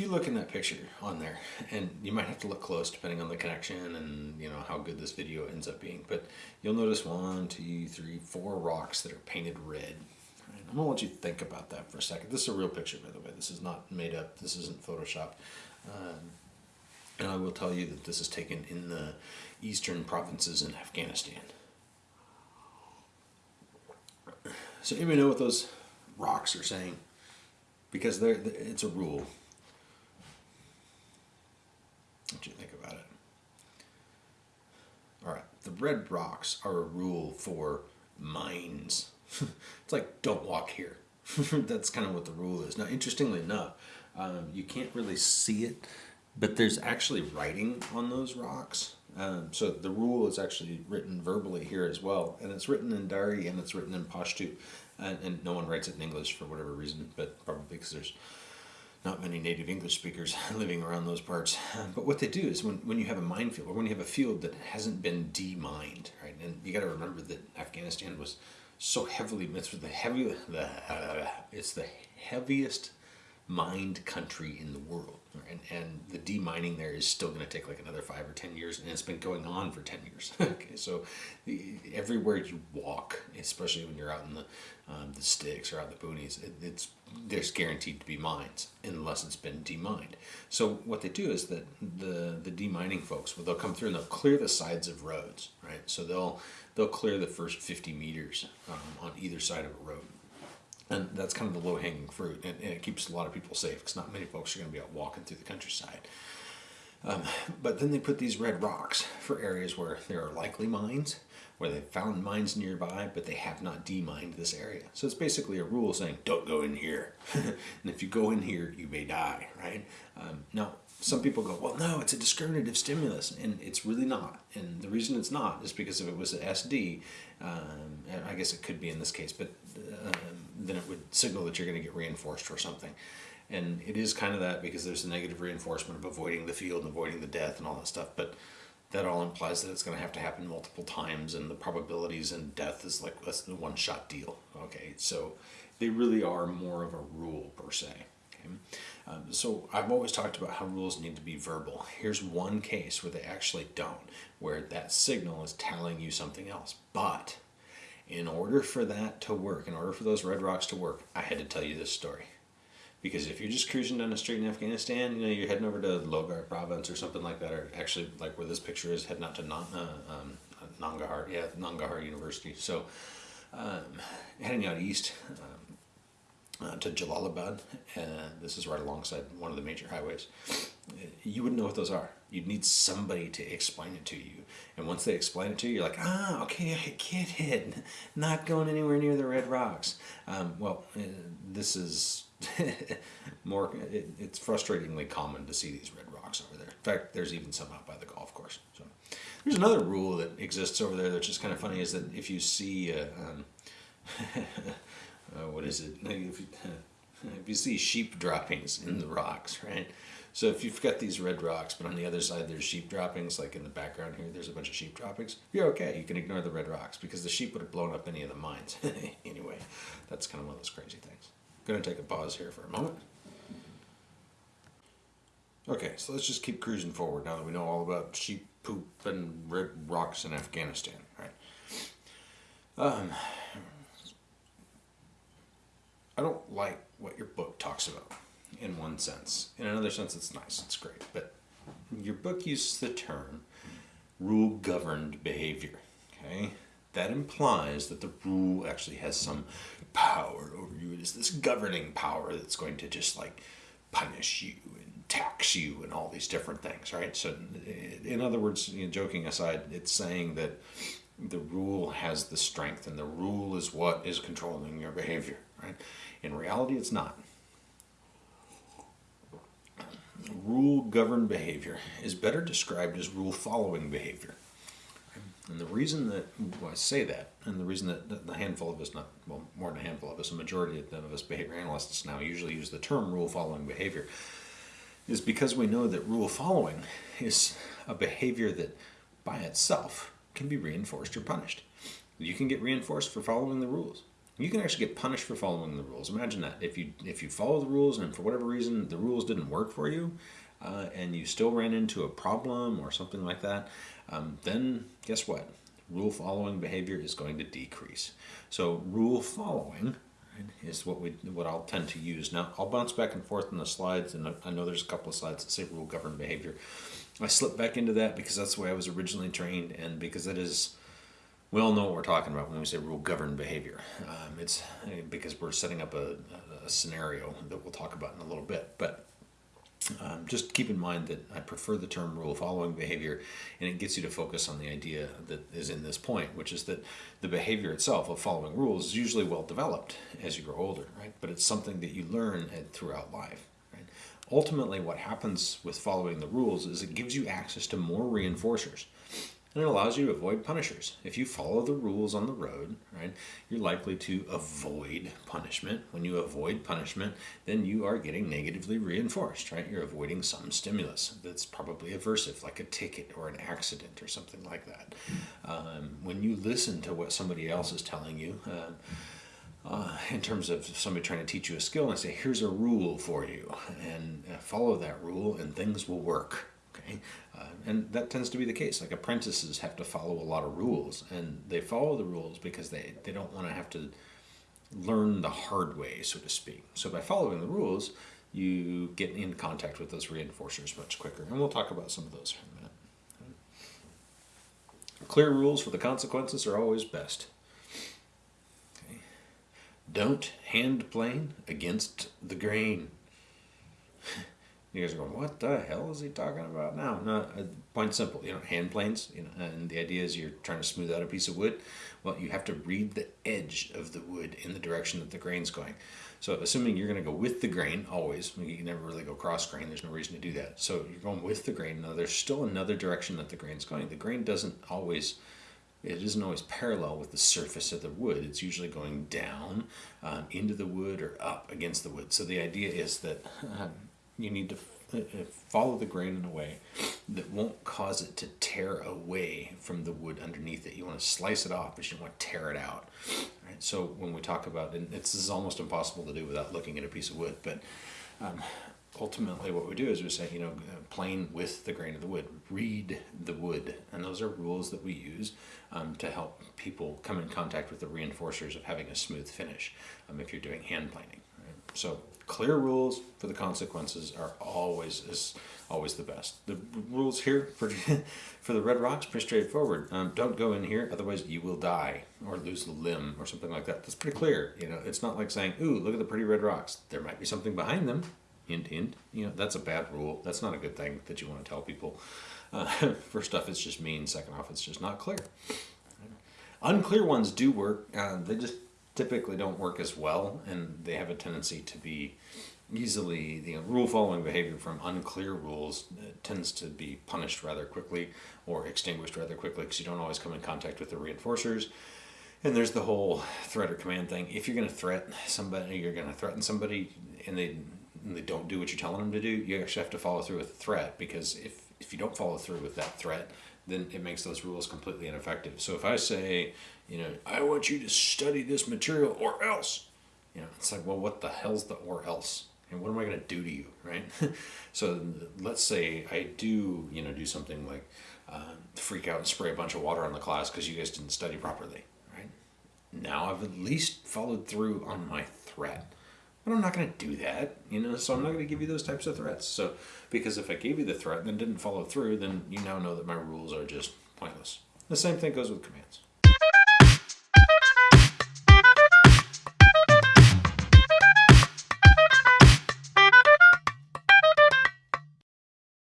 if you look in that picture on there, and you might have to look close depending on the connection and you know how good this video ends up being, but you'll notice one, two, three, four rocks that are painted red. I'm gonna let you think about that for a second. This is a real picture, by the way. This is not made up. This isn't photoshopped. Um, and I will tell you that this is taken in the eastern provinces in Afghanistan. So anybody know what those rocks are saying? Because they're, it's a rule. What do you think about it? All right, the red rocks are a rule for mines. it's like don't walk here. That's kind of what the rule is. Now, interestingly enough, um, you can't really see it, but there's actually writing on those rocks. Um, so the rule is actually written verbally here as well, and it's written in Dari and it's written in Pashto, and, and no one writes it in English for whatever reason, but probably because there's not many native English speakers living around those parts. But what they do is when, when you have a minefield or when you have a field that hasn't been demined, right? And you got to remember that Afghanistan was so heavily, it's the heavy, the, uh, it's the heaviest mined country in the world. And, and the demining there is still going to take like another five or ten years, and it's been going on for ten years. okay, so everywhere you walk, especially when you're out in the um, the sticks or out in the boonies, it, it's there's guaranteed to be mines unless it's been demined. So what they do is that the the demining folks, well, they'll come through and they'll clear the sides of roads, right? So they'll they'll clear the first 50 meters um, on either side of a road and that's kind of the low-hanging fruit and, and, it keeps a lot of people safe because not many folks are going to be out walking through the countryside. Um, but then they put these red rocks for areas where there are likely mines where they've found mines nearby but they have not demined this area. So it's basically a rule saying don't go in here. And if you go in here you may die right? Um, now some people go, well, no, it's a discriminative stimulus, and it's really not. And the reason it's not is because if it was an SD, um, I guess it could be in this case, but uh, then it would signal that you're going to get reinforced for something. And it is kind of that because there's a negative reinforcement of avoiding the field and avoiding the death and all that stuff. But that all implies that it's going to have to happen multiple times, and the probabilities in death is like less than a one shot deal. Okay, so they really are more of a rule per se. Okay? Um, so I've always talked about how rules need to be verbal. Here's one case where they actually don't, where that signal is telling you something else. But in order for that to work, in order for those red rocks to work, I had to tell you this story. Because if you're just cruising down the street in Afghanistan, you know, you're heading over to Logar province or something like that, or actually like where this picture is, heading out to uh, um, Nangarhar, yeah, Nangarhar University. So um, heading out east, um, uh, to Jalalabad, and this is right alongside one of the major highways, you wouldn't know what those are. You'd need somebody to explain it to you. And once they explain it to you, you're like, ah, okay, I get it. Not going anywhere near the red rocks. Um, well, uh, this is more, it, it's frustratingly common to see these red rocks over there. In fact, there's even some out by the golf course. So there's another rule that exists over there that's just kind of funny is that if you see, um, uh, what is it? If you, if you see sheep droppings in the rocks, right? So if you've got these red rocks, but on the other side there's sheep droppings, like in the background here, there's a bunch of sheep droppings, you're okay. You can ignore the red rocks because the sheep would have blown up any of the mines. anyway, that's kind of one of those crazy things. I'm going to take a pause here for a moment. Okay, so let's just keep cruising forward now that we know all about sheep poop and red rocks in Afghanistan, right? Um, I don't like what your book talks about in one sense. In another sense, it's nice, it's great. But your book uses the term rule governed behavior. Okay? That implies that the rule actually has some power over you. It is this governing power that's going to just like punish you and tax you and all these different things, right? So, in other words, you know, joking aside, it's saying that the rule has the strength and the rule is what is controlling your behavior, In reality, it's not. Rule governed behavior is better described as rule following behavior. And the reason that I say that, and the reason that the handful of us, not well, more than a handful of us, a majority of us behavior analysts now usually use the term rule following behavior, is because we know that rule following is a behavior that by itself can be reinforced or punished. You can get reinforced for following the rules. You can actually get punished for following the rules. Imagine that if you if you follow the rules and for whatever reason the rules didn't work for you, uh, and you still ran into a problem or something like that, um, then guess what? Rule following behavior is going to decrease. So rule following is what we what I'll tend to use. Now I'll bounce back and forth in the slides, and I know there's a couple of slides that say rule govern behavior. I slip back into that because that's the way I was originally trained, and because it is. We all know what we're talking about when we say rule governed behavior. Um, it's because we're setting up a, a scenario that we'll talk about in a little bit, but um, just keep in mind that I prefer the term rule following behavior, and it gets you to focus on the idea that is in this point, which is that the behavior itself of following rules is usually well developed as you grow older, right? But it's something that you learn throughout life. Ultimately, what happens with following the rules is it gives you access to more reinforcers and it allows you to avoid punishers. If you follow the rules on the road, right, you're likely to avoid punishment. When you avoid punishment, then you are getting negatively reinforced, right? You're avoiding some stimulus that's probably aversive, like a ticket or an accident or something like that. Um, when you listen to what somebody else is telling you, um, uh, in terms of somebody trying to teach you a skill and say, here's a rule for you, and uh, follow that rule, and things will work Okay, uh, and that tends to be the case. Like apprentices have to follow a lot of rules, and they follow the rules because they, they don't want to have to learn the hard way, so to speak. So by following the rules, you get in contact with those reinforcers much quicker, and we'll talk about some of those in a minute. Clear rules for the consequences are always best. Okay. Don't hand plane against the grain. You guys are going, what the hell is he talking about now? No, uh, point simple, you know, hand planes, you know, and the idea is you're trying to smooth out a piece of wood. Well, you have to read the edge of the wood in the direction that the grain's going. So assuming you're going to go with the grain, always, you can never really go cross grain, there's no reason to do that. So you're going with the grain. Now there's still another direction that the grain's going. The grain doesn't always, it isn't always parallel with the surface of the wood. It's usually going down um, into the wood or up against the wood. So the idea is that um, you need to uh, uh, follow the grain in a way that won't cause it to tear away from the wood underneath it. You want to slice it off, but you don't want to tear it out. Right? So when we talk about, and it's, this is almost impossible to do without looking at a piece of wood, but um, ultimately what we do is we say, you know, uh, plane with the grain of the wood, read the wood. And those are rules that we use um, to help people come in contact with the reinforcers of having a smooth finish um, if you're doing hand planing. So clear rules for the consequences are always is always the best. The rules here for for the red rocks pretty straightforward. Um, don't go in here, otherwise you will die or lose a limb or something like that. That's pretty clear. You know, it's not like saying, "Ooh, look at the pretty red rocks." There might be something behind them. Hint, hint. You know, that's a bad rule. That's not a good thing that you want to tell people. Uh, first off, it's just mean. Second off, it's just not clear. Unclear ones do work. Uh, they just typically don't work as well, and they have a tendency to be easily the rule following behavior from unclear rules uh, tends to be punished rather quickly or extinguished rather quickly because you don't always come in contact with the reinforcers. And there's the whole threat or command thing. If you're going to threaten somebody, you're going to threaten somebody, and they and they don't do what you're telling them to do, you actually have to follow through with the threat because if if you don't follow through with that threat, then it makes those rules completely ineffective. So if I say, you know, I want you to study this material or else, you know, it's like, well, what the hell's the or else? And what am I going to do to you, right? so let's say I do, you know, do something like uh, freak out and spray a bunch of water on the class because you guys didn't study properly, right? Now I've at least followed through on my threat. But I'm not going to do that, you know, so I'm not going to give you those types of threats. So, because if I gave you the threat and then didn't follow through, then you now know that my rules are just pointless. The same thing goes with commands.